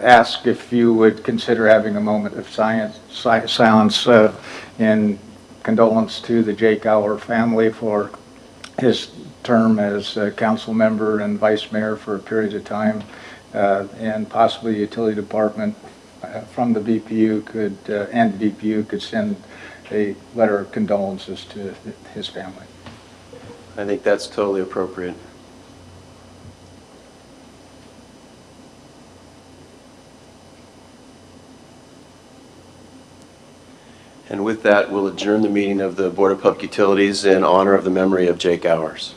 ask if you would consider having a moment of science, si- silence uh, in condolence to the Jake Hour family for his term as council member and vice mayor for a period of time, uh, and possibly utility department uh, from the BPU could, and BPU could send a letter of condolences to his family. I think that's totally appropriate. And with that, we'll adjourn the meeting of the Board of Public Utilities in honor of the memory of Jake Hours.